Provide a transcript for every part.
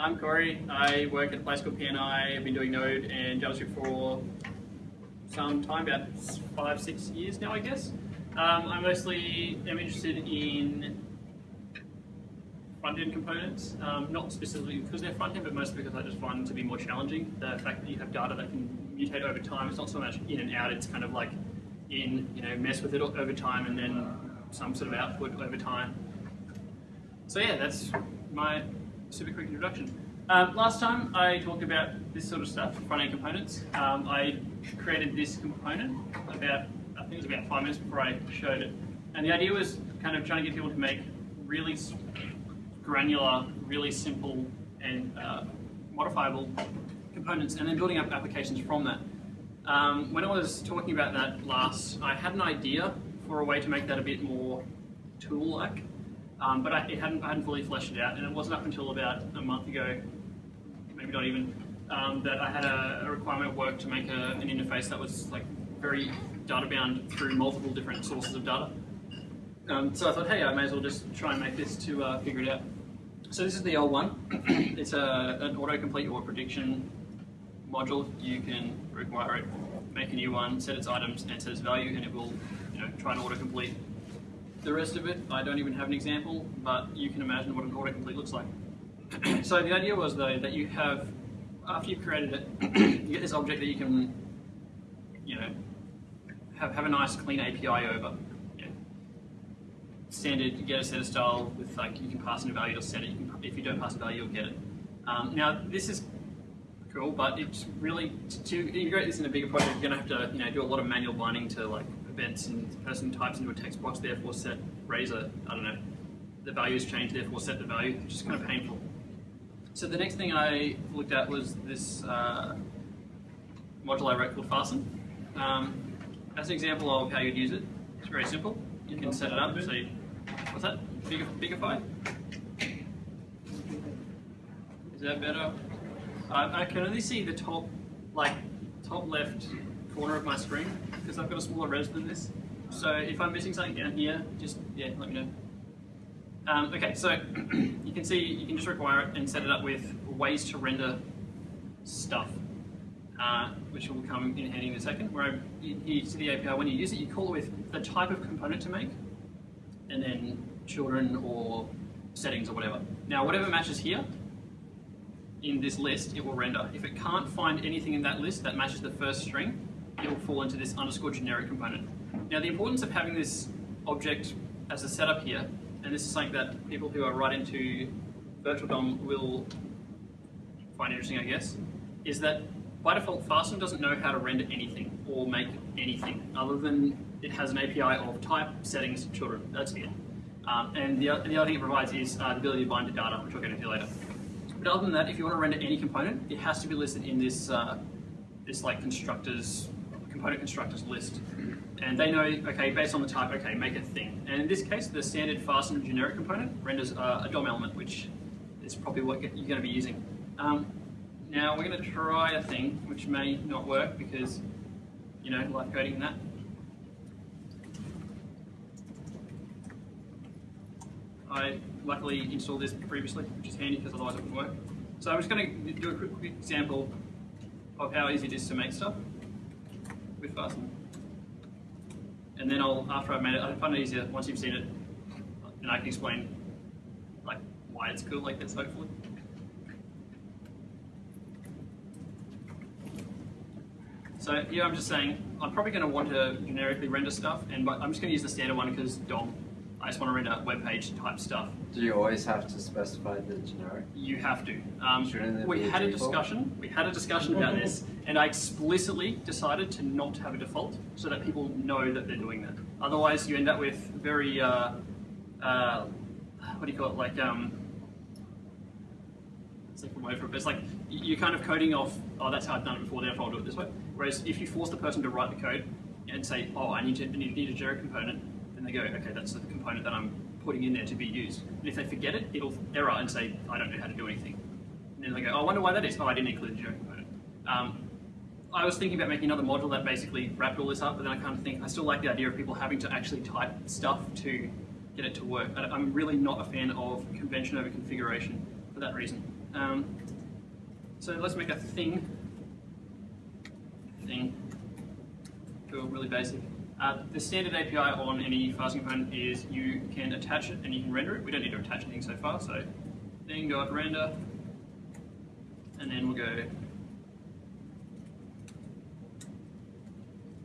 I'm Corey. I work at a place called PNI. I've been doing Node and JavaScript for some time, about five, six years now, I guess. Um, I mostly am interested in front-end components, um, not specifically because they're front-end, but mostly because I just find them to be more challenging. The fact that you have data that can mutate over time, it's not so much in and out, it's kind of like in, you know, mess with it over time and then some sort of output over time. So yeah, that's my super quick introduction. Um, last time I talked about this sort of stuff, front-end components. Um, I created this component about, I think it was about five minutes before I showed it. And the idea was kind of trying to get people to make really granular, really simple and uh, modifiable components and then building up applications from that. Um, when I was talking about that last, I had an idea for a way to make that a bit more tool-like. Um, but I, hadn't, I hadn't fully fleshed it out, and it wasn't up until about a month ago, maybe not even, um, that I had a, a, requirement at work to make a, an interface that was like very data bound through multiple different sources of data. Um, so I thought, hey, I may as well just try and make this to uh, figure it out. So this is the old one. it's a, an autocomplete or prediction module. You can require it, make a new one, set its items, and set its value, and it will you know, try and autocomplete the rest of it, I don't even have an example, but you can imagine what an autocomplete looks like. so the idea was though that you have, after you've created it, you get this object that you can, you know, have, have a nice clean API over. standard, you get a set of style with like, you can pass in a value to set it, you can, if you don't pass a value, you'll get it. Um, now this is cool, but it's really, to integrate this in a bigger project, you're gonna have to, you know, do a lot of manual binding to like events and the person types into a text box, therefore set razor, I don't know, the values change, therefore set the value, which is kind of painful. So the next thing I looked at was this uh, module I wrote called fastn. Um, as an example of how you'd use it, it's very simple. You can set it up, so you, what's that? Bigger, bigify? Is that better? I can only see the top, like, top left corner of my screen because I've got a smaller res than this. So if I'm missing something down here, just yeah, let me know. Um, okay, so you can see you can just require it and set it up with ways to render stuff, uh, which will come in handy in a second. Where I, you, you see the API, when you use it, you call it with the type of component to make, and then children or settings or whatever. Now, whatever matches here in this list, it will render. If it can't find anything in that list that matches the first string, it'll fall into this underscore generic component. Now the importance of having this object as a setup here, and this is something that people who are right into virtual DOM will find interesting, I guess, is that by default, fastn doesn't know how to render anything or make anything other than it has an API of type, settings, children. That's it. Um, and the, the other thing it provides is uh, the ability to bind to data, which I'll get into later. But other than that, if you want to render any component, it has to be listed in this, uh, this like constructors component constructors list. And they know, okay, based on the type, okay, make a thing. And in this case, the standard fastn generic component renders uh, a DOM element, which is probably what you're going to be using. Um, now we're going to try a thing which may not work because, you know, live coding that. I luckily installed this previously, which is handy because otherwise it wouldn't work. So I'm just going to do a quick example of how easy it is to make stuff with fastn. And then I'll, after I've made it, I find it easier once you've seen it, and I can explain like why it's cool like this, hopefully. So here I'm just saying, I'm probably going to want to generically render stuff, and I'm just going to use the standard one because DOM I just want to render web page type stuff. Do you always have to specify the generic? You have to. Um, we had a discussion. We had a discussion about this, and I explicitly decided to not have a default so that people know that they're doing that. Otherwise, you end up with very uh, uh, what do you call it? Like um, it's like a word for it. But it's like you're kind of coding off. Oh, that's how I've done it before. Therefore, I'll do it this way. Whereas if you force the person to write the code and say, "Oh, I need to need a generic component," and they go, okay, that's the component that I'm putting in there to be used. And if they forget it, it'll error and say, I don't know how to do anything. And then they go, oh, I wonder why that is. Oh, I didn't include the generic component. Um, I was thinking about making another module that basically wrapped all this up, but then I kind of think I still like the idea of people having to actually type stuff to get it to work. I'm really not a fan of convention over configuration for that reason. Um, so let's make a thing. Thing. Cool, really basic. Uh, the standard API on any fast component is you can attach it and you can render it. We don't need to attach anything so far, so thing dot render, and then we'll go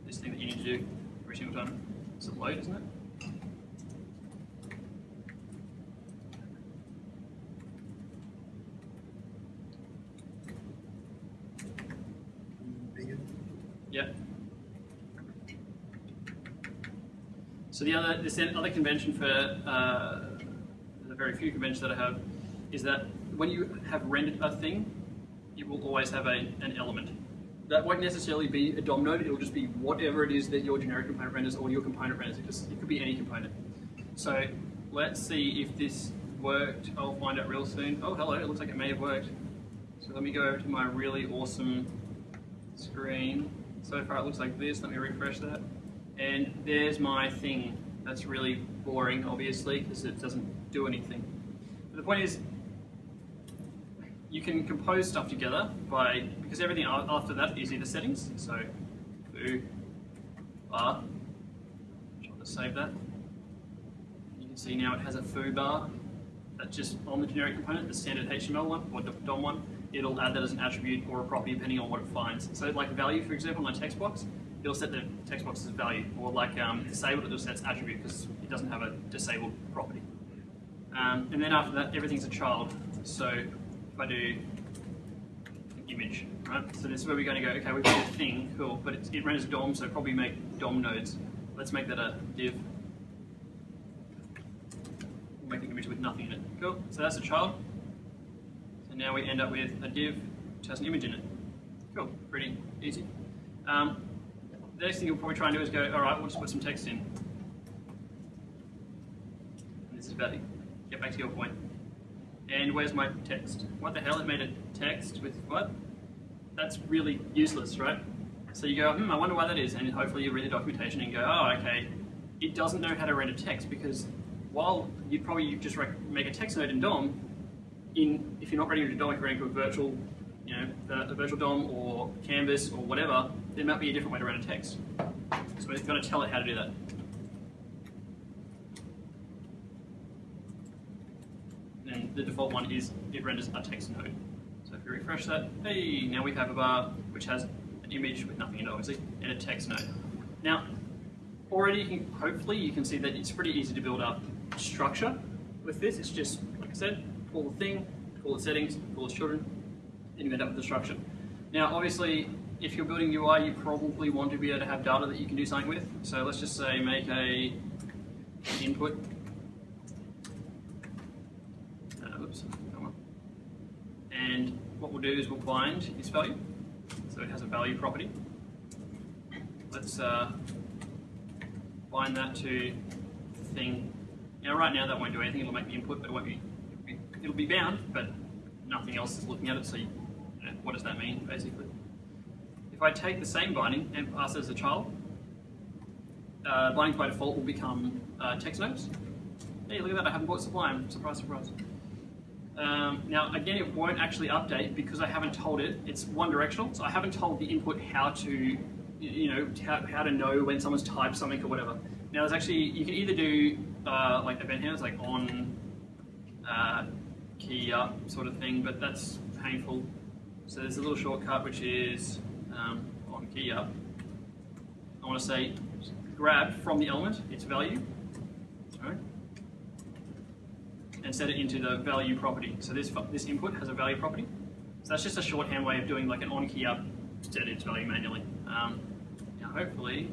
this thing that you need to do every single time. It's a load, isn't it? Yep. So the other, this other convention for uh, the very few conventions that I have is that when you have rendered a thing, it will always have a, an element. That won't necessarily be a DOM node, it'll just be whatever it is that your generic component renders or your component renders. It, just, it could be any component. So let's see if this worked. I'll find out real soon. Oh, hello, it looks like it may have worked. So let me go over to my really awesome screen. So far it looks like this. Let me refresh that. And there's my thing. That's really boring, obviously, because it doesn't do anything. But the point is, you can compose stuff together by, because everything after that is either settings. So, foo, bar. I'll just save that. You can see now it has a foo bar. That's just on the generic component, the standard HTML one, or DOM one. It'll add that as an attribute or a property depending on what it finds. So like a value, for example, in my text box, it'll set the text box as value, or like um, disabled, it'll set its attribute because it doesn't have a disabled property. Um, and then after that, everything's a child. So if I do an image, right? So this is where we're going to go, okay, we've got a thing, cool, but it, it renders DOM, so probably make DOM nodes. Let's make that a div. We'll make an image with nothing in it. Cool, so that's a child. So now we end up with a div which has an image in it. Cool, pretty easy. Um, the next thing you'll probably try and do is go, all right, we'll just put some text in. And this is about to get back to your point. And where's my text? What the hell? It made a text with what? That's really useless, right? So you go, hmm, I wonder why that is, and hopefully you read the documentation and go, oh, okay, it doesn't know how to render text because while you'd probably just make a text node in DOM, in if you're not ready to DOM, if you're ready to a virtual, you know, a virtual DOM or Canvas or whatever, there might be a different way to render text. So we're going to tell it how to do that. And the default one is it renders a text node. So if you refresh that, hey, now we have a bar which has an image with nothing in it, obviously, and a text node. Now, already, you can, hopefully, you can see that it's pretty easy to build up structure with this. It's just, like I said, call the thing, call the settings, call the children, and you end up with the structure. Now, obviously, if you're building UI, you probably want to be able to have data that you can do something with. So let's just say make a input. Uh, oops. And what we'll do is we'll bind this value. So it has a value property. Let's uh, bind that to thing. Now right now that won't do anything, it'll make the input, but it won't be, it'll be, it'll be bound, but nothing else is looking at it, so you, know, what does that mean, basically? If I take the same binding and pass it as a child, uh, bindings by default will become uh, text nodes. Hey, look at that, I haven't bought Sublime. Surprise, surprise. Um, now, again, it won't actually update because I haven't told it. It's one directional, so I haven't told the input how to, you know, how, how to know when someone's typed something or whatever. Now, there's actually, you can either do uh, like event handlers, like on uh, key up sort of thing, but that's painful. So there's a little shortcut which is um, on key up. I want to say grab from the element its value, right, and set it into the value property. So this this input has a value property. So that's just a shorthand way of doing like an on key up, set its value manually. Um, now hopefully,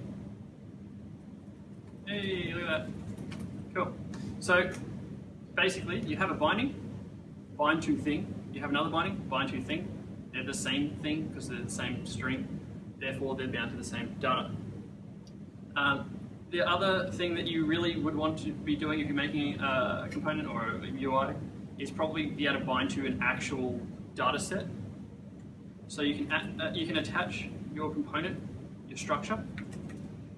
hey, look at that. Cool. So basically, you have a binding, bind to thing. You have another binding, bind to thing. They're the same thing because they're the same string. Therefore, they're bound to the same data. Um, the other thing that you really would want to be doing if you're making a component or a UI is probably be able to bind to an actual data set. So you can, uh, you can attach your component, your structure,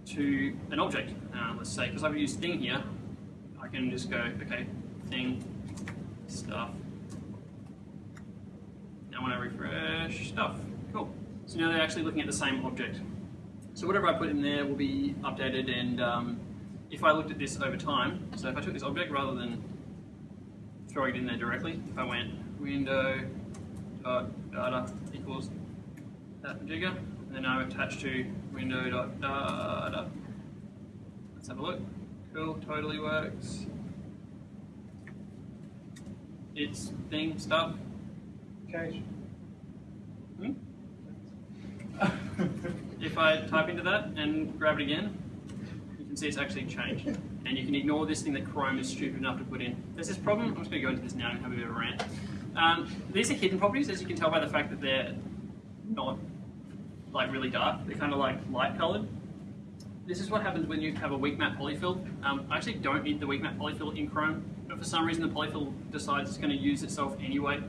to an object. Uh, let's say, because I've used thing here, I can just go, okay, thing, stuff, when I refresh stuff. Cool. So now they're actually looking at the same object. So whatever I put in there will be updated and um, if I looked at this over time, so if I took this object rather than throwing it in there directly, if I went window dot data equals that jigger, and then I'm attached to window dot data. Let's have a look. Cool, totally works. It's theme stuff. Hmm? if I type into that and grab it again, you can see it's actually changed. And you can ignore this thing that Chrome is stupid enough to put in. There's this problem, I'm just going to go into this now and have a bit of a rant. Um, these are hidden properties, as you can tell by the fact that they're not like really dark. They're kind of like light colored. This is what happens when you have a weak map polyfill. Um, I actually don't need the weak map polyfill in Chrome, but for some reason the polyfill decides it's going to use itself anyway,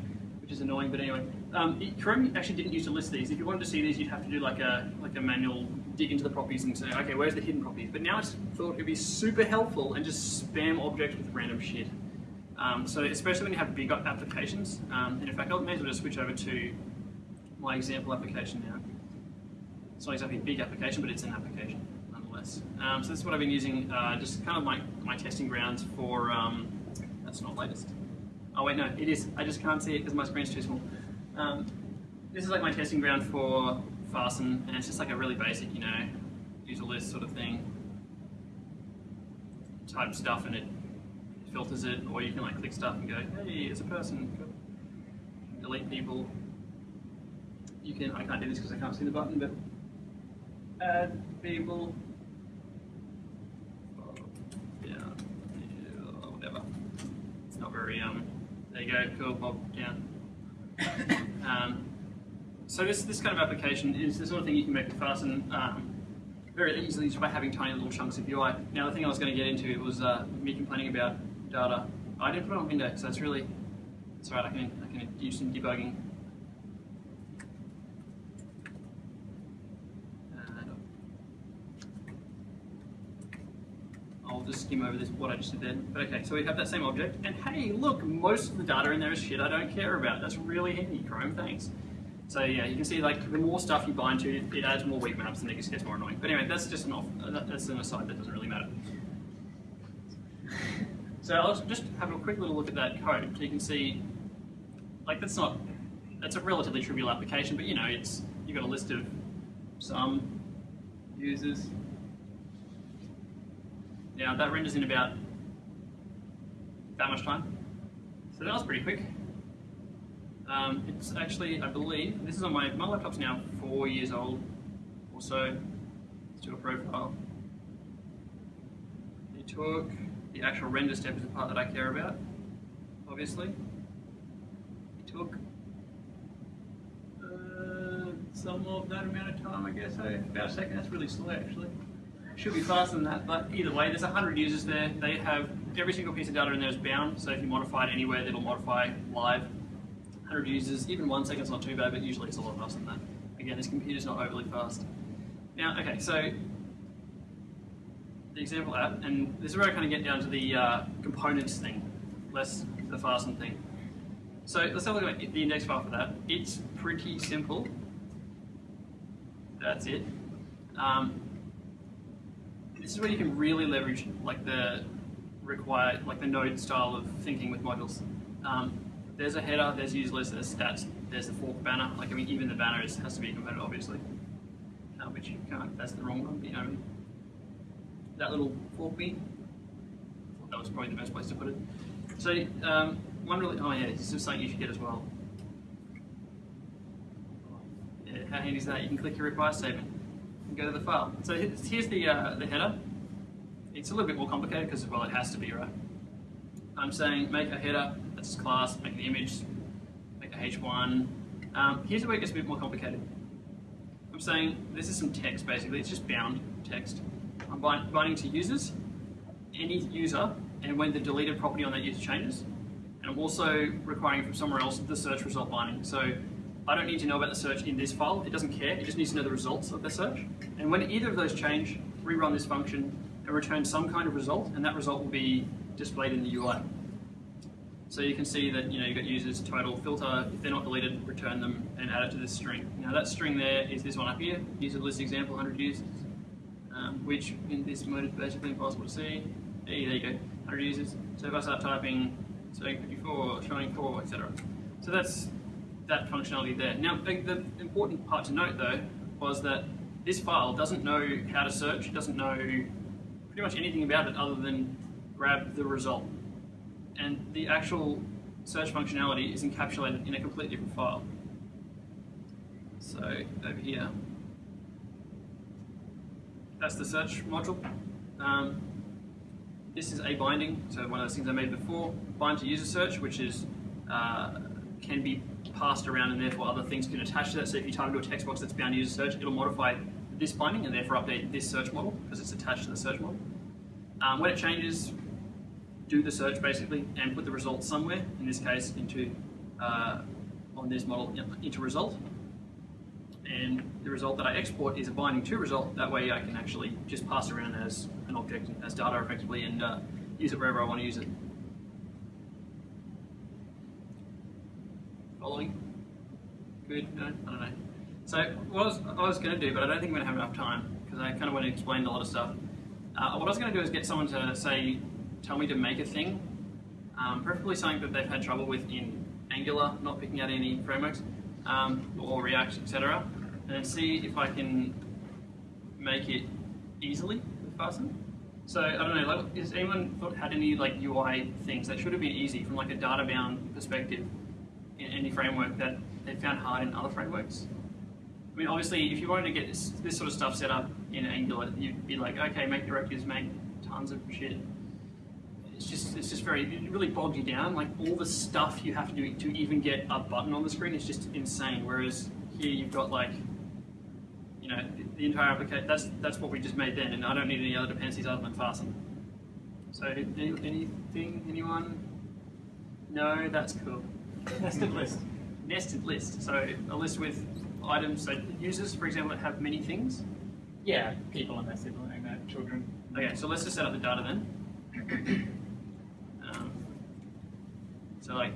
which is annoying. But anyway, um, it, Chrome actually didn't used to list these. If you wanted to see these, you'd have to do like a like a manual dig into the properties and say, okay, where's the hidden properties? But now it's thought it'd be super helpful and just spam objects with random shit. Um, so especially when you have big applications, um, and in fact, I may as well just switch over to my example application now. It's not exactly a big application, but it's an application nonetheless. Um, so this is what I've been using, uh, just kind of my, my testing grounds for, um, that's not latest. Oh wait, no, it is. I just can't see it because my screen's too small. Um, this is like my testing ground for fastn, and it's just like a really basic, you know, user list sort of thing. Type stuff and it filters it, or you can like click stuff and go, hey, it's a person. Delete people. You can, I can't do this because I can't see the button, but add people. Yeah, yeah, whatever. It's not very, um, there you go, cool, Bob, down. um, so this, this kind of application is the sort of thing you can make with fastn um, very easily just by having tiny little chunks of UI. Now the thing I was going to get into it was uh, me complaining about data. I didn't put it on Index, so it's really, it's alright, I can, I can do some debugging. And I'll just skim over this, what I just did then. But okay, so we have that same object, and hey, look, most of the data in there is shit I don't care about. That's really handy, Chrome, thanks. So yeah, you can see like the more stuff you bind to, it adds more weak maps and it just gets more annoying. But anyway, that's just an off, uh, that's an aside, that doesn't really matter. So I'll just have a quick little look at that code. So you can see, like that's not, that's a relatively trivial application, but you know, it's, you've got a list of some users. Now that renders in about that much time. So that was pretty quick. Um, it's actually, I believe, this is on my, my laptop's now four years old or so. Let's do a profile. It took the actual render step is the part that I care about, obviously. It took uh, some of that amount of time, I guess. So about a second, that's really slow actually. Should be faster than that, but either way, there's 100 users there. They have every single piece of data in there is bound, so if you modify it anywhere, it'll modify live. 100 users, even one second's not too bad, but usually it's a lot faster than that. Again, this computer's not overly fast. Now, okay, so the example app, and this is where I kind of get down to the uh, components thing, less the fastn thing. So let's have a look at the index file for that. It's pretty simple. That's it. Um, this is where you can really leverage like the required, like the node style of thinking with modules. Um, there's a header, there's user list, there's stats, there's the fork banner. Like I mean, even the banner is, has to be component, obviously. Uh, which you can't. That's the wrong one. You know, I mean? that little fork me. That was probably the best place to put it. So um, one really. Oh yeah, this is something you should get as well. Yeah, how handy is that? You can click your require statement and go to the file. So here's the uh, the header. It's a little bit more complicated because well, it has to be right. I'm saying make a header that's class, make an image, make a H1. Um, here's where it gets a bit more complicated. I'm saying this is some text basically, it's just bound text. I'm binding to users, any user, and when the deleted property on that user changes. And I'm also requiring from somewhere else the search result binding. So I don't need to know about the search in this file, it doesn't care, it just needs to know the results of the search. And when either of those change, rerun this function and return some kind of result, and that result will be displayed in the UI. So you can see that you know you've got users total filter. If they're not deleted, return them and add it to this string. Now that string there is this one up here, user list example 100 users, um, which in this mode is basically impossible to see. Hey, there you go, 100 users. So if I start typing saying 54, showing 4, etc. So that's that functionality there. Now the, the important part to note though was that this file doesn't know how to search, it doesn't know pretty much anything about it other than grab the result and the actual search functionality is encapsulated in a completely different file. So over here, that's the search module. Um, this is a binding, so one of those things I made before, bind to user search, which is uh, can be passed around and therefore other things can attach to that. So if you type into a text box that's bound to user search, it'll modify this binding and therefore update this search model because it's attached to the search model. Um, when it changes, do the search basically and put the result somewhere, in this case into, uh, on this model, into result. And the result that I export is a binding to result, that way I can actually just pass around as an object, as data effectively, and uh, use it wherever I want to use it. Following? Good? No? I don't know. So what I was, I was going to do, but I don't think I'm going to have enough time, because I kind of want to explain a lot of stuff. Uh, what I was going to do is get someone to say tell me to make a thing, um, preferably something that they've had trouble with in Angular, not picking out any frameworks, um, or React, etc., and see if I can make it easily with fastn. So I don't know, like, has anyone thought, had any like UI things that should have been easy from like a data-bound perspective in any framework that they found hard in other frameworks? I mean, obviously, if you wanted to get this, this sort of stuff set up in Angular, you'd be like, okay, make directives, make tons of shit it's just it's just very it really bogs you down. Like all the stuff you have to do to even get a button on the screen is just insane. Whereas here you've got like you know the, entire application. That's that's what we just made then, and I don't need any other dependencies other than fastn. So any, anything anyone? No, that's cool. Nested list. Nested list. So a list with items. So users, for example, that have many things. Yeah, people and their sibling, their children. Okay, so let's just set up the data then. So like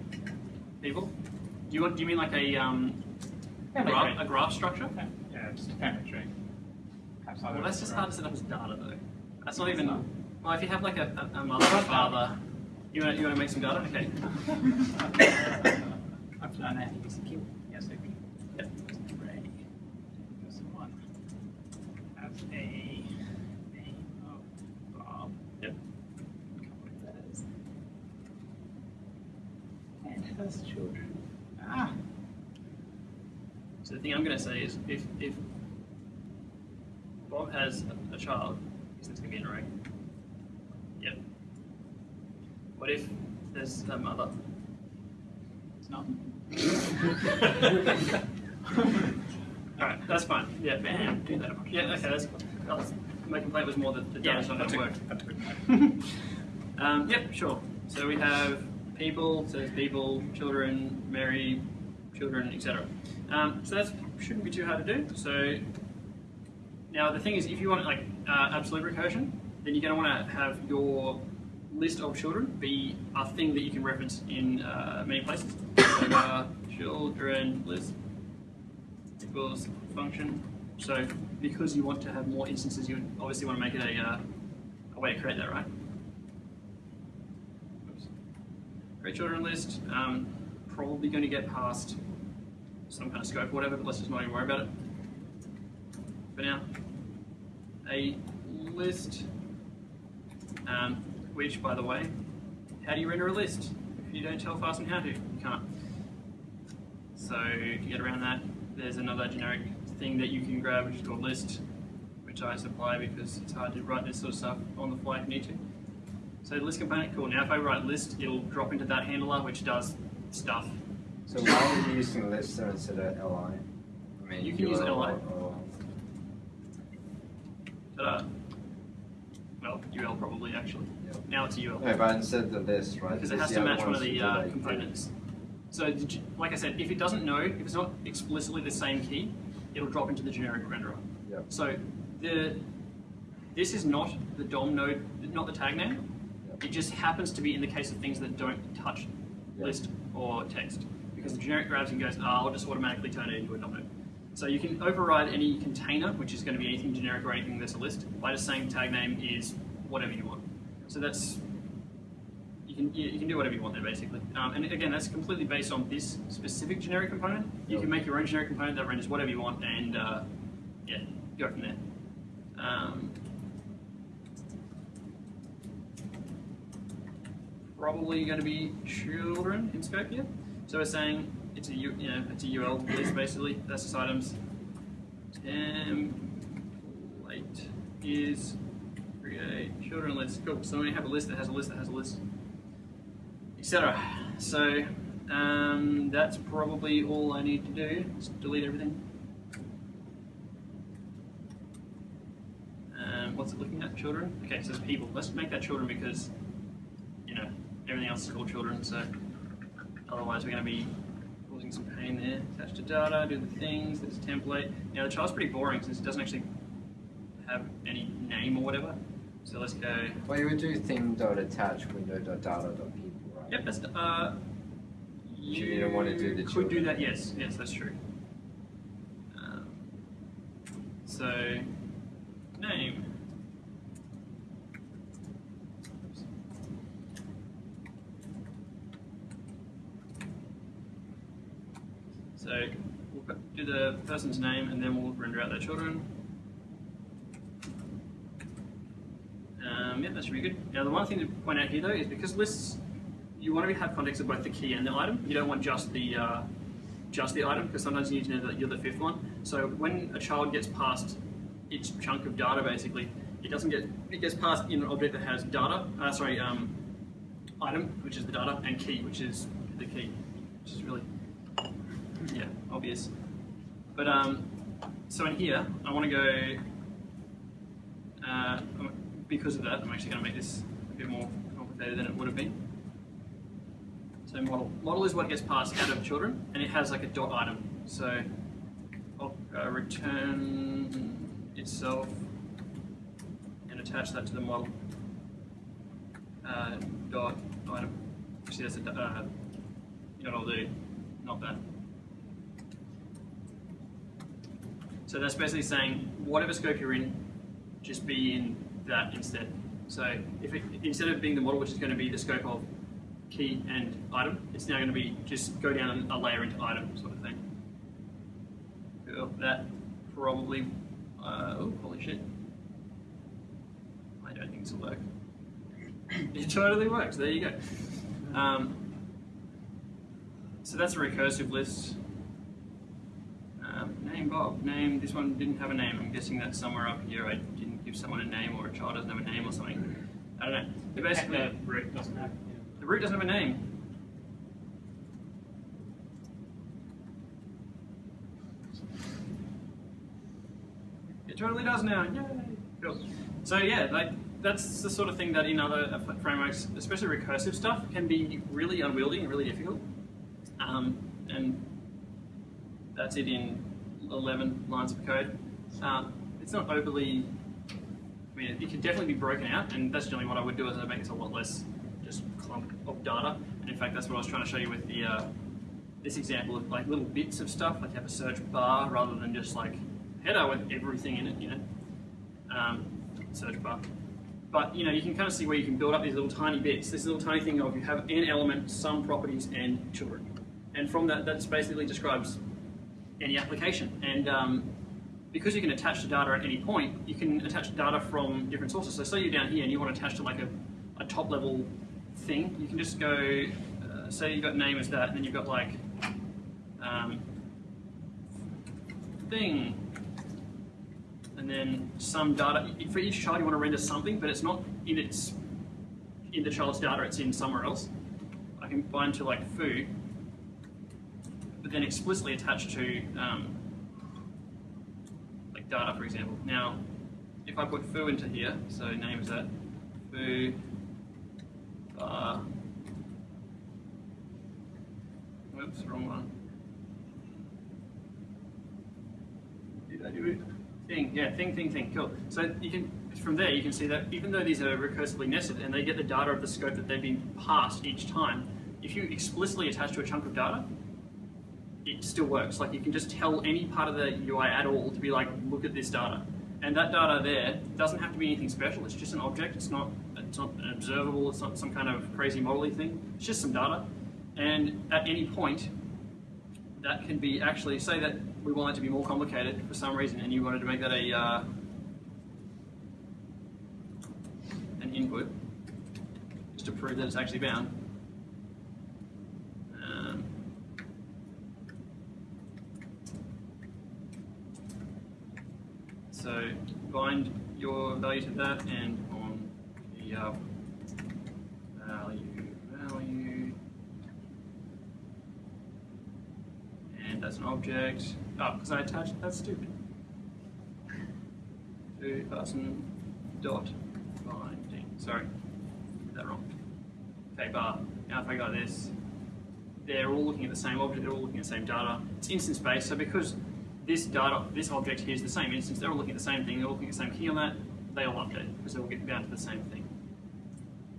people. Do you want? Do you mean like a um, a graph, a graph structure? Yeah, just a family tree. Well, that's just hard to set up as data though. That's not even. Well, if you have like a, a, mother father, you want you want to make some data? Okay. I've done that. Yes, I can. Yep. Ready. This one has a name of Bob. Yep. has children. Ah. So the thing I'm going to say is, if if Bob has a, a child, is this going to be an array? What if there's a mother? It's not. Alright, that's fine. Yeah, bam, do that. Yeah, okay, that's, that's my complaint was more that the data's yeah, not going to work. That's good. um, yep, sure. So we have people, says people, children, Mary, children, etc. Um, so that shouldn't be too hard to do. So now the thing is, if you want like uh, absolute recursion, then you're going to want to have your list of children be a thing that you can reference in uh, many places. So, uh, children list equals function. So because you want to have more instances, you obviously want to make it a, uh, a way to create that, right? Great children list, um, probably going to get past some kind of scope or whatever, but let's just not even worry about it for now. A list, um, which, by the way, how do you render a list? If you don't tell fastn how to, you can't. So to get around that, there's another generic thing that you can grab, which is called list, which I supply because it's hard to write this sort of stuff on the fly if you need to. So list component, cool. Now if I write list, it'll drop into that handler, which does stuff. So why are you using list instead of li? I mean, You can use li. or- Ta-da. Well, UL probably actually. Now it's a UL. No, but instead of this, right? Because it has to match one of the uh, components. So, you- like I said, if it doesn't know, if it's not explicitly the same key, it'll drop into the generic renderer. Yep. So, the this is not the DOM node, not the tag name. Yep. It just happens to be in the case of things that don't touch Yeah. list, or text. Because the generic grabs and goes, oh, I'll just automatically turn it into a document. So you can override any container, which is going to be anything generic or anything that's a list, by just saying tag name is whatever you want. So that's you can you, can do whatever you want there basically. Um, and again, that's completely based on this specific generic component. You can make your own generic component that renders whatever you want, and uh, yeah, go from there. Um, probably going to be children in scope here. So we're saying it's a you know it's a UL list basically. That's just items. Template is create children list. Cool. So we have a list that has a list that has a list, etc. So um, that's probably all I need to do. Just delete everything. Um, what's it looking at? Children. Okay, so it's people. Let's make that children because you know everything else is called children. So otherwise we're going to be causing some pain there. Attach to data, do the things. There's a template. Now the child's pretty boring since it doesn't actually have any name or whatever. So let's go. Well, you would do thing dot attach window dot data dot people, right? Yep, that's uh. You don't want to do the could do that. Yes, yes, that's true. Um, so name. Oops. So we'll do the person's name and then we'll render out their children. Um, yeah, that should be good. Now, the one thing to point out here though is because lists, you want to have context of both the key and the item. You don't want just the uh, just the item because sometimes you need to know that you're the fifth one. So when a child gets past its chunk of data, basically, it doesn't get it gets passed in an object that has data. Uh, sorry, um, item, which is the data, and key, which is the key, which is really yeah obvious. But um, so in here, I want to go. Uh, because of that, I'm actually going to make this a bit more complicated than it would have been. So model. Model is what gets passed out of children, and it has like a dot item. So I'll uh, return itself and attach that to the model uh, dot item. Actually, that's a, uh, you know what I'll do, not that. So that's basically saying whatever scope you're in, just be in that instead. So if it, instead of being the model, which is going to be the scope of key and item, it's now going to be just go down a layer into item sort of thing. Cool. That probably, uh, oh, holy shit. I don't think this will work. It totally works, there you go. Um, so that's a recursive list. Um, name Bob. Name, this one didn't have a name. I'm guessing that's somewhere up here. I give someone a name or a child doesn't have a name or something. I don't know. But basically, the root doesn't have. the root doesn't have a name. It totally does now. Yay! Cool. So yeah, like that's the sort of thing that in other frameworks, especially recursive stuff, can be really unwieldy and really difficult. Um, and that's it in 11 lines of code. Um, it's not overly mean, it can definitely be broken out, and that's generally what I would do is I'd make it a lot less just clump of data. And in fact, that's what I was trying to show you with the uh, this example of like little bits of stuff, like have a search bar rather than just like header with everything in it, you know, um, search bar. But you know, you can kind of see where you can build up these little tiny bits. This little tiny thing of you have an element, some properties, and children, and from that, that basically describes any application. And um, because you can attach the data at any point, you can attach data from different sources. So say you're down here and you want to attach to like a, a top level thing, you can just go, uh, say you've got name as that, and then you've got like um, thing, and then some data. For each child you want to render something, but it's not in its in the child's data, it's in somewhere else. I can bind to like foo, but then explicitly attach to um, data, for example. Now, if I put foo into here, so name is that foo bar. Whoops, wrong one. Did I do it? Thing, yeah, thing, thing, thing. Cool. So you can from there you can see that even though these are recursively nested and they get the data of the scope that they've been passed each time, if you explicitly attach to a chunk of data, it still works. Like you can just tell any part of the UI at all to be like, look at this data. And that data there doesn't have to be anything special. It's just an object. It's not it's not an observable. It's not some kind of crazy modelly thing. It's just some data. And at any point, that can be actually say that we want it to be more complicated for some reason, and you wanted to make that a uh, an input just to prove that it's actually bound. Um, so bind your value to that, and on the uh, value value, and that's an object. Oh, because I attached. That's stupid. Person dot binding. Sorry, did that wrong. Okay, bar. Now if I got this, they're all looking at the same object. They're all looking at the same data. It's instance based. So because this data, this object here is the same instance, they're all looking at the same thing. They're all looking at the same key on that. They all update because they all get bound to the same thing.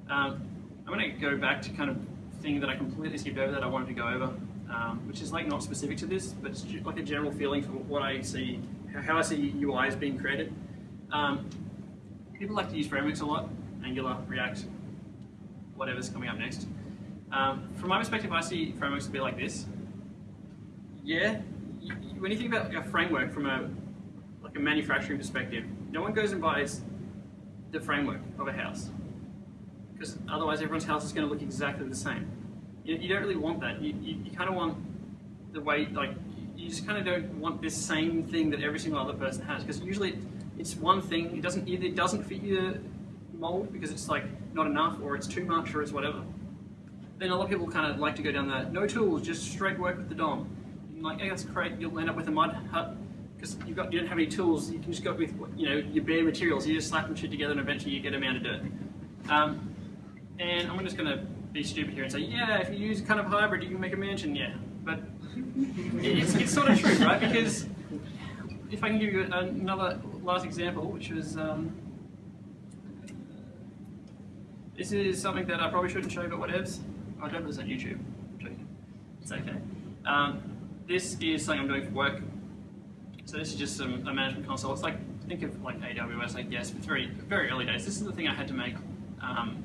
Um, I'm going to go back to kind of thing that I completely skipped over that I wanted to go over, um, which is like not specific to this, but it's like a general feeling for what I see, how I see UIs being created. Um, people like to use frameworks a lot, Angular, React, whatever's coming up next. Um, from my perspective, I see frameworks to be like this. Yeah, when you think about a framework from a like a manufacturing perspective, no one goes and buys the framework of a house because otherwise everyone's house is going to look exactly the same. You, you don't really want that. You, you, you kind of want the way, like, you just kind of don't want this same thing that every single other person has because usually it's one thing. It doesn't either doesn't fit your mold because it's like not enough or it's too much or it's whatever. Then a lot of people kind of like to go down that no tools, just straight work with the DOM. And like, yeah, that's great. You'll end up with a mud hut because you've got you don't have any tools. You can just go with you know your bare materials. You just slap them shit together and eventually you get a amount of dirt. Um, and I'm just going to be stupid here and say, yeah, if you use kind of hybrid, you can make a mansion, yeah. But it's, it's sort of true, right? Because if I can give you another last example, which was um, this is something that I probably shouldn't show, but whatevs. I don't this on YouTube. It's okay. Um, this is something I'm doing for work. So this is just some a management console. It's like think of like AWS, I guess. It's very very early days. This is the thing I had to make. Um,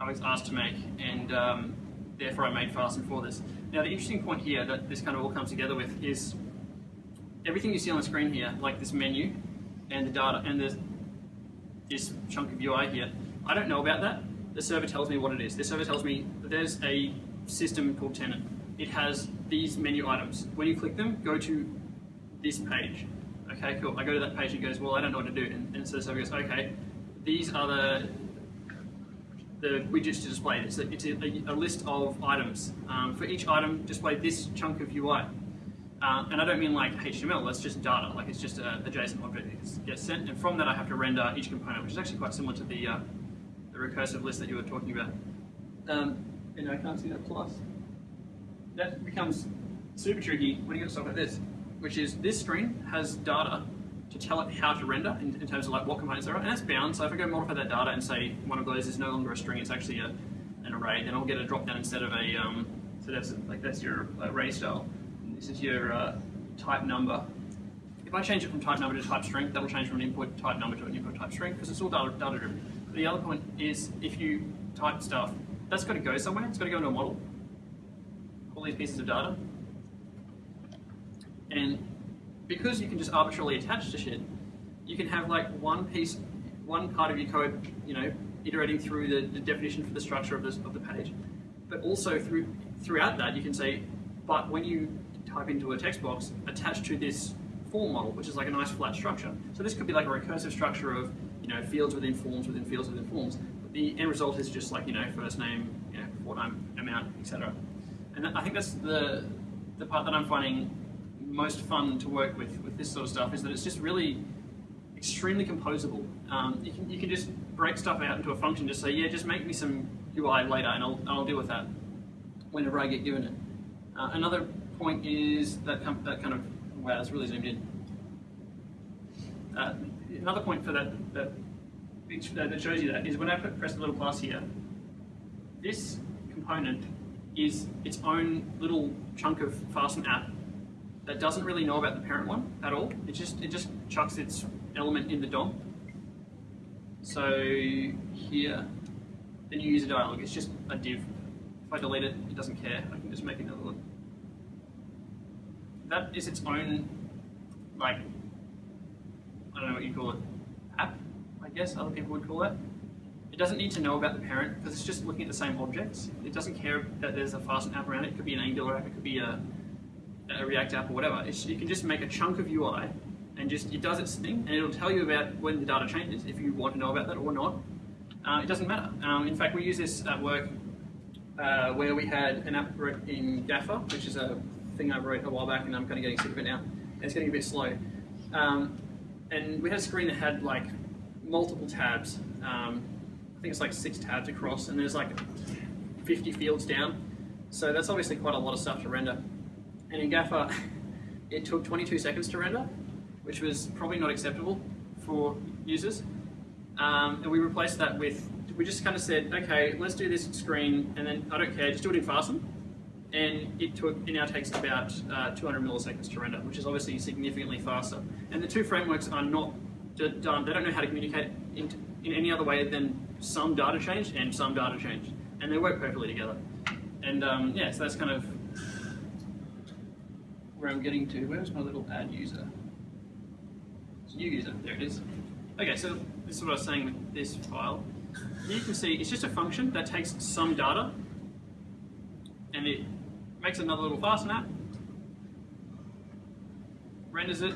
I was asked to make, and um, therefore I made fastn for this. Now the interesting point here that this kind of all comes together with is everything you see on the screen here, like this menu and the data and the, this chunk of UI here. I don't know about that. The server tells me what it is. The server tells me there's a system called Tenant. It has these menu items. When you click them, go to this page. Okay, cool. I go to that page and it goes, well, I don't know what to do. And, and so server goes, okay, these are the the widgets to display. It's a, it's a, a list of items. Um, for each item, display this chunk of UI. Uh, and I don't mean like HTML, that's just data, like it's just a, a JSON object that gets sent, and from that I have to render each component, which is actually quite similar to the, uh, the recursive list that you were talking about. Um, and I can't see that plus. That becomes super tricky when you get stuff like this, which is this screen has data to tell it how to render in, in terms of like what components there are, and it's bound. So if I go modify that data and say one of those is no longer a string, it's actually a, an array, then I'll get a drop down instead of a um, so that's like that's your array style. And this is your uh, type number. If I change it from type number to type string, that'll change from an input type number to an input type string because it's all data, data driven. The other point is if you type stuff, that's got to go somewhere. It's got to go into a model. These pieces of data, and because you can just arbitrarily attach to shit, you can have like one piece, one part of your code, you know, iterating through the, the definition for the structure of, this, of the page. But also through throughout that, you can say, but when you type into a text box, attach to this form model, which is like a nice flat structure. So this could be like a recursive structure of, you know, fields within forms within fields within forms. But the end result is just like, you know, first name, you know, name, amount, etc. And I think that's the the part that I'm finding most fun to work with with this sort of stuff is that it's just really extremely composable. Um, you can you can just break stuff out into a function. Just say, yeah, just make me some UI later, and I'll I'll deal with that whenever I get given it. Uh, another point is that that kind of wow, that's really zoomed in. Uh, another point for that that that shows you that is when I press the little plus here. This component is its own little chunk of fastn app that doesn't really know about the parent one at all. It just it just chucks its element in the DOM. So here, the new user dialog is just a div. If I delete it, it doesn't care. I can just make another one. That is its own, like, I don't know what you call it, app, I guess other people would call it. It doesn't need to know about the parent because it's just looking at the same objects. It doesn't care that there's a fastn app around it. It could be an Angular app, it could be a, a React app or whatever. It's, you can just make a chunk of UI and just it does its thing and it'll tell you about when the data changes if you want to know about that or not. Uh, it doesn't matter. Um, in fact, we use this at work uh, where we had an app in Gaffa, which is a thing I wrote a while back and I'm kind of getting sick of it now. And it's getting a bit slow. Um, and we had a screen that had like multiple tabs. Um, I think it's like six tabs across, and there's like 50 fields down. So that's obviously quite a lot of stuff to render. And in Gaffa, it took 22 seconds to render, which was probably not acceptable for users. Um, and we replaced that with, we just kind of said, okay, let's do this screen, and then I don't care, just do it in fastn. And it took, it now takes about uh, 200 milliseconds to render, which is obviously significantly faster. And the two frameworks are not done, they don't know how to communicate in, in any other way than some data change and some data change. And they work perfectly together. And um, yeah, so that's kind of where I'm getting to. Where's my little add user? It's a New user, there it is. Okay, so this is what I was saying with this file. You can see it's just a function that takes some data and it makes another little fastn app, renders it,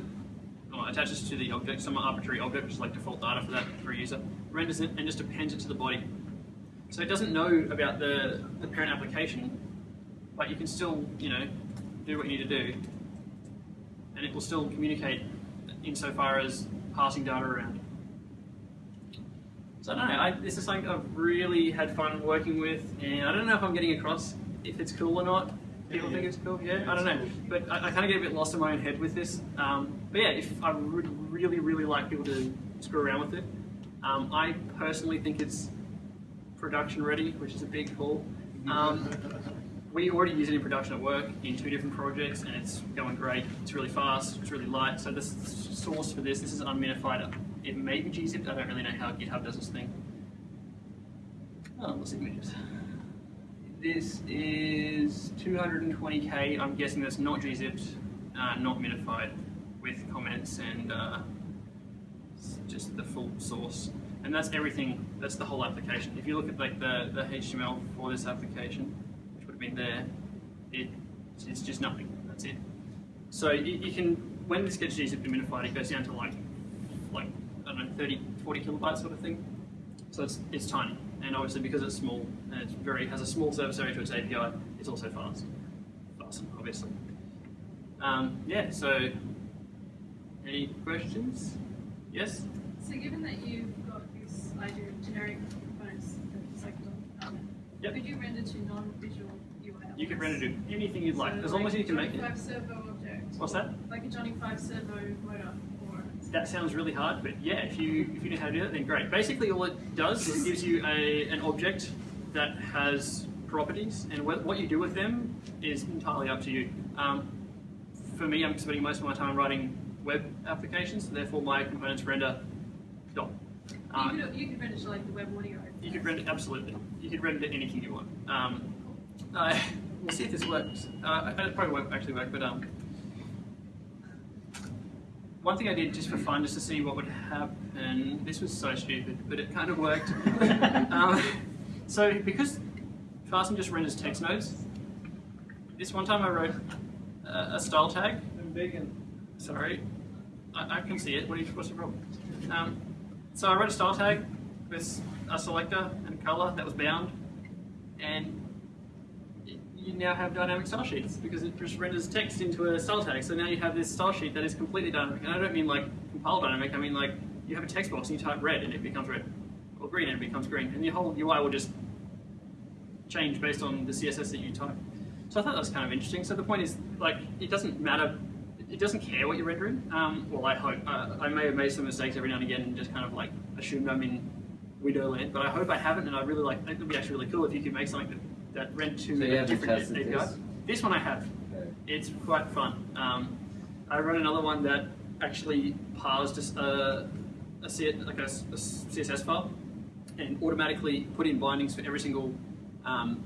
or attaches to the object, some arbitrary object, which is like default data for that for a user, renders it and just appends it to the body. So it doesn't know about the, the parent application, but you can still, you know, do what you need to do, and it will still communicate insofar as passing data around. So I don't know, I, this is something I've really had fun working with, and I don't know if I'm getting across if it's cool or not. People think it's cool, yeah, I don't know. But I, I kind of get a bit lost in my own head with this. Um, but yeah, if I would really, really like people to screw around with it. Um, I personally think it's production ready, which is a big call. Um, we already use it in production at work in two different projects, and it's going great. It's really fast, it's really light. So this source for this, this is unminified. It may be gzipped. I don't really know how GitHub does this thing. Oh, let's images. This is 220k. I'm guessing that's not gzipped, uh, not minified, with comments and uh, the full source. And that's everything. That's the whole application. If you look at like the, the HTML for this application, which would have been there, it it's just nothing. That's it. So you, you can when this gets and minified, it goes down to like like I don't know 30, 40 kilobytes sort of thing. So it's it's tiny and obviously because it's small and it's very has a small surface area to its API, it's also fast. Fast, obviously. Um, yeah. So, any questions? Yes. So given that you've got this idea of generic components that's like um, Yep. could you render to non-visual UI? You can render to anything you'd like, So as long as you can make it. Five servo object. What's that? Like a Johnny Five servo motor or. That sounds really hard, but yeah, if you if you know how to do that, then great. Basically, all it does is it gives you a an object that has properties, and what, what you do with them is entirely up to you. Um, for me, I'm spending most of my time writing web applications, therefore my components render. Um, you, could, you could render to like the web audio. You could render absolutely. You could render to anything you want. Um, uh, we'll see if this works. Uh, it probably won't actually work, but um, one thing I did just for fun, just to see what would happen. This was so stupid, but it kind of worked. um, so because fastn just renders text nodes, this one time I wrote a, a style tag. I'm vegan. Sorry, I, I can see it. What do you, what's the problem? Um, so I wrote a style tag with a selector and a color that was bound, and you now have dynamic style sheets because it just renders text into a style tag. So now you have this style sheet that is completely dynamic, and I don't mean like compile dynamic. I mean like you have a text box and you type red and it becomes red, or green and it becomes green, and your whole UI will just change based on the CSS that you type. So I thought that was kind of interesting. So the point is, like, it doesn't matter. It doesn't care what you're rendering. Um, well, I hope. Uh, I may have made some mistakes every now and again and just kind of like assumed I'm in Widowland, but I hope I haven't. And I really like. It would be actually really cool if you could make something that that rent to So a different API. this? This one I have. Okay. It's quite fun. Um, I run another one that actually parsed a, s- uh, a, C- like a, a CSS file and automatically put in bindings for every single um,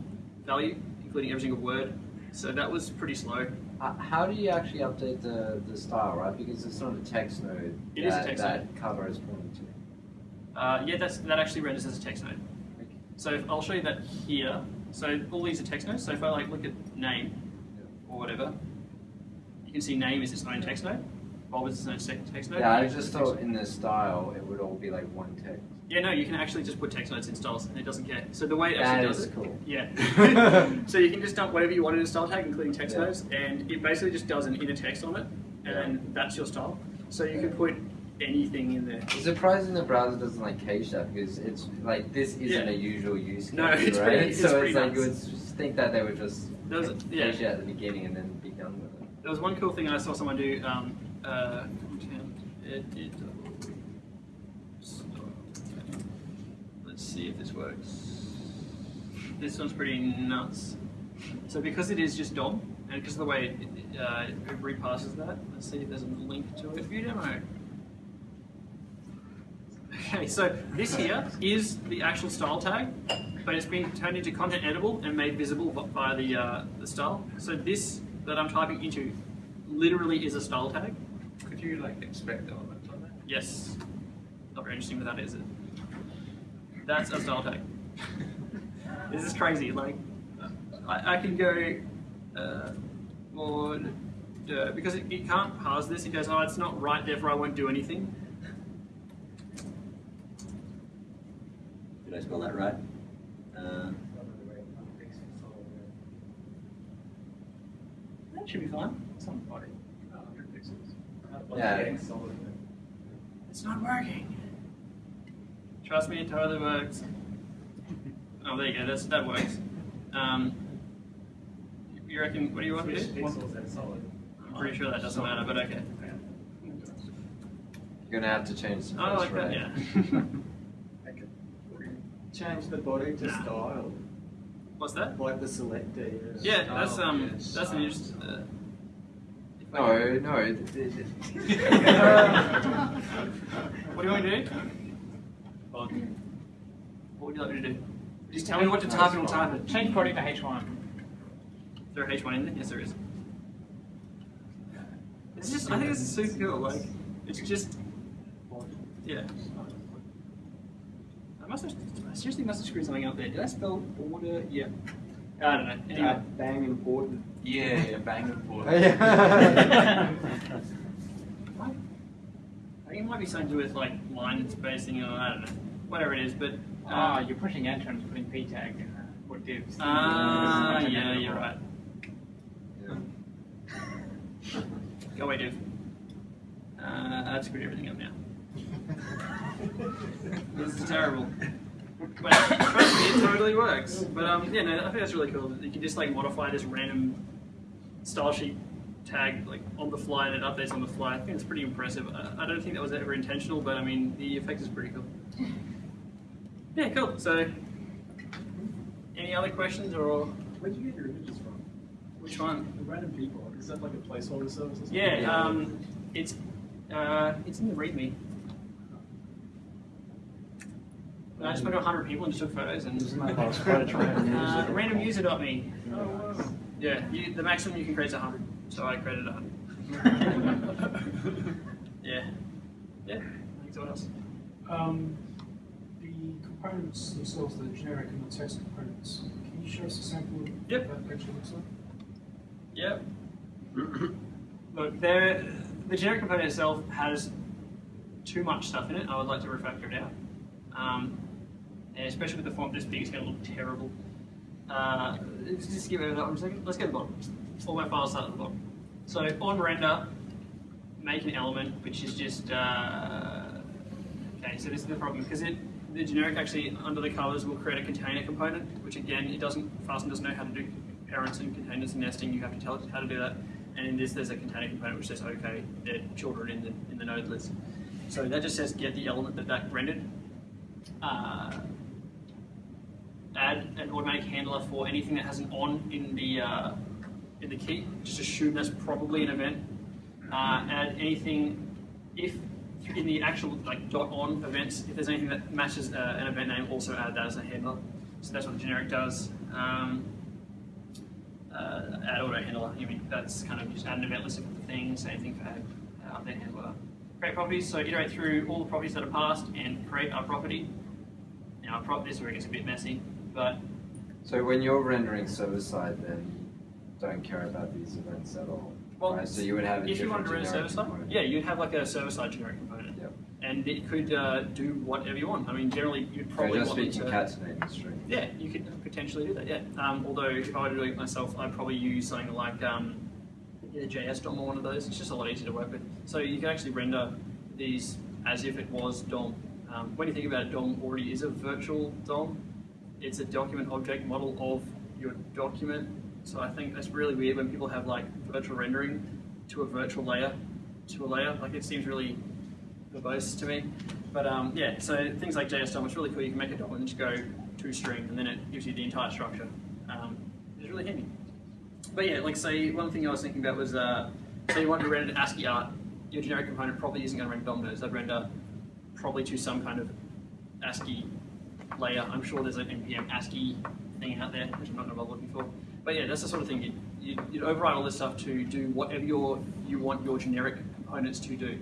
value, including every single word. So that was pretty slow. Uh, how do you actually update the, the style, right? Because it's not a text node It is a that, text that cover is pointing to. Uh, yeah, that's, that actually renders as a text node. Okay. So if, I'll show you that here. So all these are text nodes. So if I like look at name or whatever, you can see name is its own text node. Bob is its own text node. Yeah, I just thought in the style it would all be like one text. Yeah, no, you can actually just put text nodes in styles and it doesn't care. So the way it That actually is does it, cool. yeah. so you can just dump whatever you want in a style tag, including text Yeah. nodes, and it basically just does an inner text on it, and that's your style. So you can put anything in there. It's surprising the browser doesn't like cache that because it's like this isn't Yeah. a usual use case, No, it's right? pretty- it's so it's like you would think that they would just was- yeah. cache it at the beginning and then be done with it. There was one cool thing I saw someone do. Um, uh, see if this works. This one's pretty nuts. So because it is just DOM, and because of the way it, uh, it repasses that, let's see if there's a link to it. View demo. Okay, so this here is the actual style tag, but it's been turned into content editable and made visible by the, uh, the style. So this that I'm typing into literally is a style tag. Could you like expect the elements on that? Yes. Not very interesting, but that is it. That's a style tag. this is crazy. Like, I, I can go uh, more uh, because it, it can't parse this. It goes, oh, it's not right, therefore I won't do anything. Did I spell that right? Uh, That should be fine. Some body. 100 pixels. Yeah. It's not working. Trust me, it totally works. Oh, there you go. That's that works. Um, you reckon? What do you want to do? Pixels and solid. I'm pretty sure that doesn't matter, but okay. You're gonna have to change the Oh, I like that. right? Yeah. Change the body to Nah. style, What's that? like the selector. Yeah, style, that's um, yeah, that's an interesting. Uh, No, no. What do you want to do? What would you like me to do? Just tell me what to type and I'll type it. Change body to H1. Is there a H1 in there? Yes, there is. It's just, I think this is super cool. Like, it's just, yeah. I must have, I seriously must have screwed something up there. Did I spell order? Yeah. I don't know. Anyway. Uh, bang important. yeah, yeah, bang important. Yeah. I think it might be something to do with like line spacing or I don't know, whatever it is. But Ah, uh, you're pushing enter and putting p tag in uh, or divs. ah, This is yeah, you're right. Yeah. Go away, dude. Uh, I've screwed everything up now. this is terrible. But trust me, it totally works. But um, yeah, no, I think that's really cool. that You can just like modify this random style sheet tag like on the fly and it updates on the fly. I think it's pretty impressive. I, I don't think that was ever intentional, but I mean the effect is pretty cool. Yeah, cool. So, any other questions or Where did you get your images from? which one? The random people. Is that like a placeholder service or something? Yeah, um, it's uh, it's in the README. I just went to 100 people and just took photos and Isn't that like quite a trend? uh, randomuser.me. Yeah, you, the maximum you can create is 100, so I created 100. Yeah, yeah. Thanks. What else? Um, the components themselves, the generic and the text components, can you show us a sample of Yep. what that actually looks like? Yep. Look, there, the generic component itself has too much stuff in it. I would like to refactor it out. Um, and especially with the font this big, it's going to look terrible. Uh, let's just give it a one second. Let's go to the bottom. All my files start at the bottom. So on render, make an element which is just uh, okay. So this is the problem because it the generic actually under the colors will create a container component, which again it doesn't fastn doesn't know how to do parents and containers and nesting. You have to tell it how to do that. And in this, there's a container component which says okay, they're children in the in the node list. So that just says get the element that that rendered. Uh, add an automatic handler for anything that has an on in the uh, in the key. Just assume that's probably an event. Uh, add anything if in the actual like dot on events, if there's anything that matches uh, an event name, also add that as a handler. So that's what the generic does. Um, uh, add auto handler. I mean, that's kind of just add an event list of the thing. Same thing for add uh, update handler. Create properties. So iterate through all the properties that are passed and create our property. Now, pro- this is where it gets a bit messy, but So when you're rendering server side, then you don't care about these events at all, Well, right? So you would have if you wanted to run a server side, yeah, you'd have like a server side generic component, Yep. and it could uh, do whatever you want. I mean, generally, you'd probably just want be it to. the string. Yeah, you could potentially do that. Yeah. Um, although if I were to do it myself, I'd probably use something like um, either JS DOM or one of those. It's just a lot easier to work with. So you can actually render these as if it was DOM. Um, when you think about it, DOM already is a virtual DOM. It's a document object model of your document. So I think that's really weird when people have like virtual rendering to a virtual layer to a layer. Like it seems really verbose to me. But um, yeah, so things like JS DOM, it's really cool. You can make a DOM and just go to string, and then it gives you the entire structure. Um, it's really handy. But yeah, like say one thing I was thinking about was uh, say you want to render ASCII art, your generic component probably isn't going to render DOM nodes. They'd render probably to some kind of ASCII layer. I'm sure there's an npm ASCII thing out there, which I'm not going to bother looking for. But yeah, that's the sort of thing you'd, you'd, you'd override all this stuff to do whatever your, you want your generic components to do.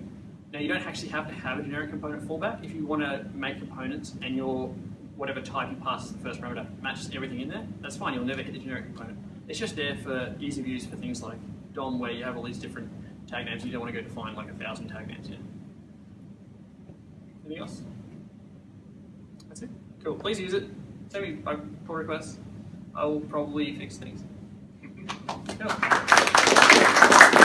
Now you don't actually have to have a generic component fallback. If you want to make components and your whatever type you pass as the first parameter matches everything in there, that's fine. You'll never hit the generic component. It's just there for ease of use for things like DOM, where you have all these different tag names. You don't want to go define like a thousand tag names. Yeah. Anything else? That's it. Cool. Please use it. Send me pull requests. I will probably fix things. Cool.